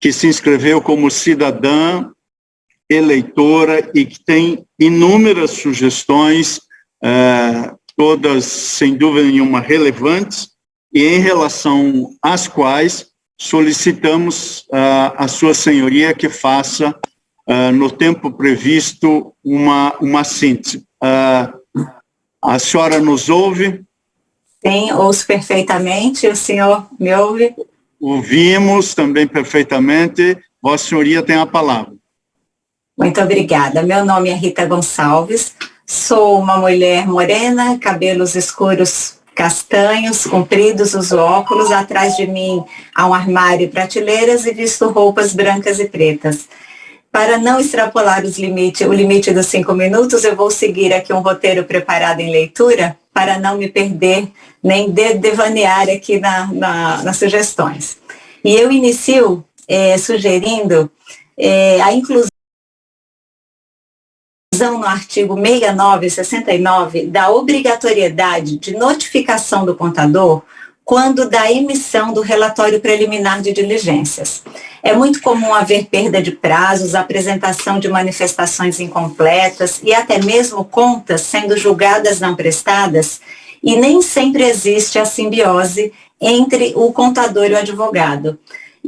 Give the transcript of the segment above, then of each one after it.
que se inscreveu como cidadã, eleitora e que tem inúmeras sugestões, eh, todas, sem dúvida nenhuma, relevantes, e em relação às quais solicitamos a sua senhoria que faça, uh, no tempo previsto, uma, uma síntese. A senhora nos ouve? Sim, ouço perfeitamente. O senhor me ouve? Ouvimos também perfeitamente. Vossa senhoria tem a palavra. Muito obrigada. Meu nome é Rita Gonçalves. Sou uma mulher morena, cabelos escuros castanhos, compridos, uso óculos, atrás de mim há um armário e prateleiras e visto roupas brancas e pretas. Para não extrapolar os limite, o limite dos cinco minutos, eu vou seguir aqui um roteiro preparado em leitura para não me perder nem de devanear aqui na, na, nas sugestões. E eu inicio é, sugerindo é, a inclusão no artigo 69 e 69 da obrigatoriedade de notificação do contador quando da emissão do relatório preliminar de diligências. É muito comum haver perda de prazos, apresentação de manifestações incompletas e até mesmo contas sendo julgadas não prestadas, e nem sempre existe a simbiose entre o contador e o advogado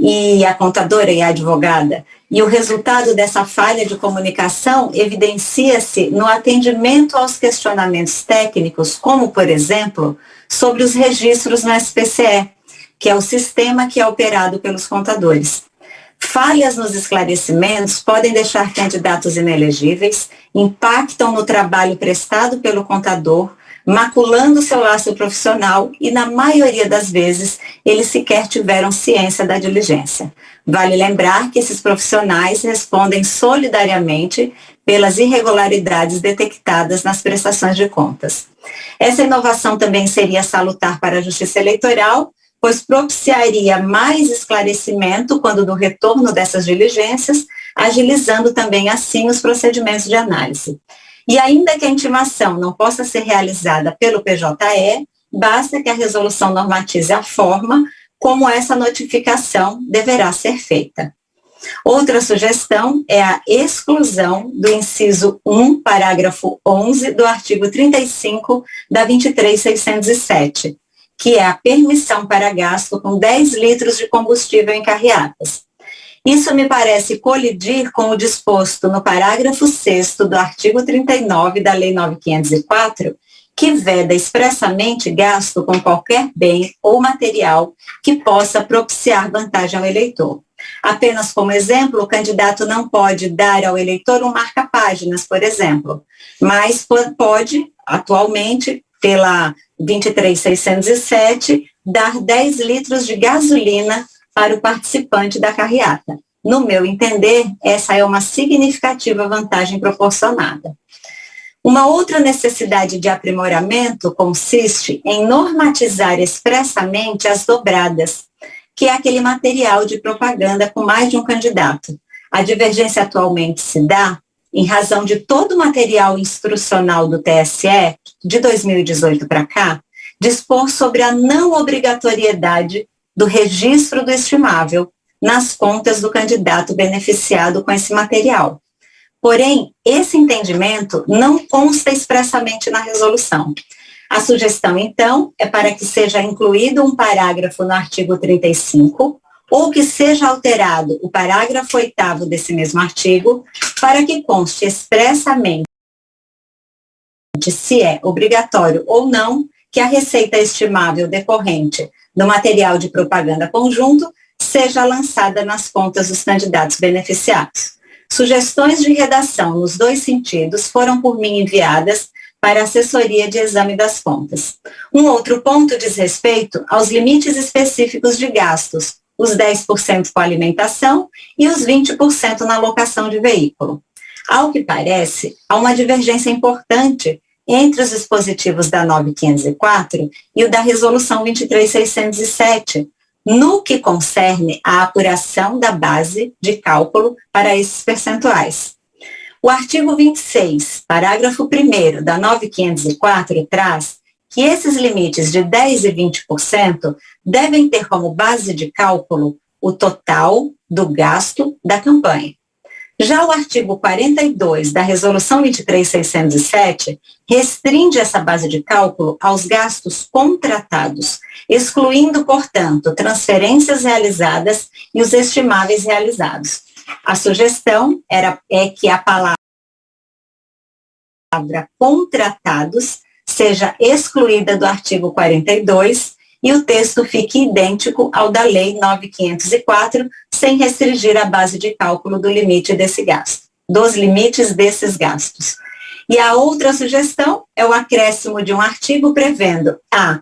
e a contadora e a advogada. E o resultado dessa falha de comunicação evidencia-se no atendimento aos questionamentos técnicos, como, por exemplo, sobre os registros no SPCE, que é o sistema que é operado pelos contadores. Falhas nos esclarecimentos podem deixar candidatos inelegíveis, impactam no trabalho prestado pelo contador, maculando seu laço profissional e, na maioria das vezes, eles sequer tiveram ciência da diligência. Vale lembrar que esses profissionais respondem solidariamente pelas irregularidades detectadas nas prestações de contas. Essa inovação também seria salutar para a Justiça Eleitoral, pois propiciaria mais esclarecimento quando do retorno dessas diligências, agilizando também assim os procedimentos de análise. E ainda que a intimação não possa ser realizada pelo PJE, basta que a resolução normatize a forma como essa notificação deverá ser feita. Outra sugestão é a exclusão do inciso 1, parágrafo 11 do artigo 35 da 23607, que é a permissão para gasto com 10 litros de combustível em carreatas. Isso me parece colidir com o disposto no parágrafo 6 do artigo 39 da Lei 9504, que veda expressamente gasto com qualquer bem ou material que possa propiciar vantagem ao eleitor. Apenas como exemplo, o candidato não pode dar ao eleitor um marca-páginas, por exemplo, mas pode, atualmente, pela 23607, dar 10 litros de gasolina para o participante da carreata. No meu entender, essa é uma significativa vantagem proporcionada. Uma outra necessidade de aprimoramento consiste em normatizar expressamente as dobradas, que é aquele material de propaganda com mais de um candidato. A divergência atualmente se dá em razão de todo o material instrucional do TSE, de 2018 para cá, dispor sobre a não obrigatoriedade do registro do estimável nas contas do candidato beneficiado com esse material. Porém, esse entendimento não consta expressamente na resolução. A sugestão, então, é para que seja incluído um parágrafo no artigo 35, ou que seja alterado o parágrafo 8 desse mesmo artigo, para que conste expressamente se é obrigatório ou não que a receita estimável decorrente do material de propaganda conjunto seja lançada nas contas dos candidatos beneficiados. Sugestões de redação nos dois sentidos foram por mim enviadas para a assessoria de exame das contas. Um outro ponto diz respeito aos limites específicos de gastos, os 10% com alimentação e os 20% na locação de veículo. Ao que parece, há uma divergência importante entre os dispositivos da 9504 e o da Resolução 23607, no que concerne à apuração da base de cálculo para esses percentuais. O artigo 26, parágrafo 1 da 9504 traz que esses limites de 10% e 20% devem ter como base de cálculo o total do gasto da campanha. Já o artigo 42 da Resolução 23607 restringe essa base de cálculo aos gastos contratados, excluindo, portanto, transferências realizadas e os estimáveis realizados. A sugestão era, é que a palavra contratados seja excluída do artigo 42 e o texto fique idêntico ao da Lei 9504, sem restringir a base de cálculo do limite desse gasto, dos limites desses gastos. E a outra sugestão é o acréscimo de um artigo prevendo a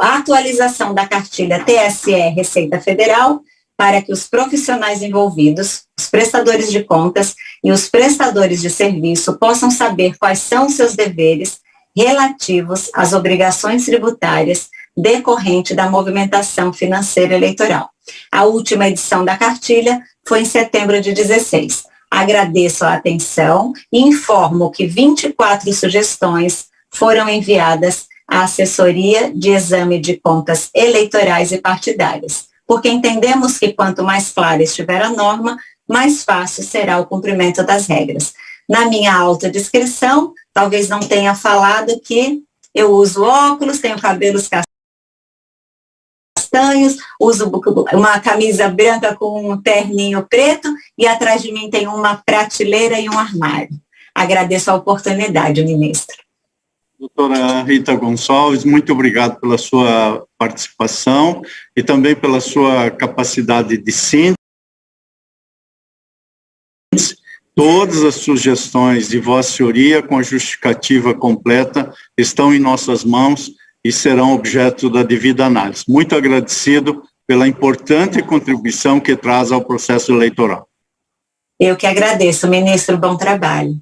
atualização da cartilha TSE Receita Federal para que os profissionais envolvidos, os prestadores de contas e os prestadores de serviço possam saber quais são seus deveres relativos às obrigações tributárias decorrente da movimentação financeira eleitoral. A última edição da cartilha foi em setembro de 16. Agradeço a atenção e informo que 24 sugestões foram enviadas à Assessoria de Exame de Contas Eleitorais e Partidárias, porque entendemos que quanto mais clara estiver a norma, mais fácil será o cumprimento das regras. Na minha autodescrição, talvez não tenha falado que eu uso óculos, tenho cabelos castanhos, uso uma camisa branca com um terninho preto e atrás de mim tem uma prateleira e um armário. Agradeço a oportunidade, ministro. Doutora Rita Gonçalves, muito obrigado pela sua participação e também pela sua capacidade de síntese. Todas as sugestões de Vossa Senhoria, com a justificativa completa, estão em nossas mãos e serão objeto da devida análise. Muito agradecido pela importante contribuição que traz ao processo eleitoral. Eu que agradeço, ministro, bom trabalho.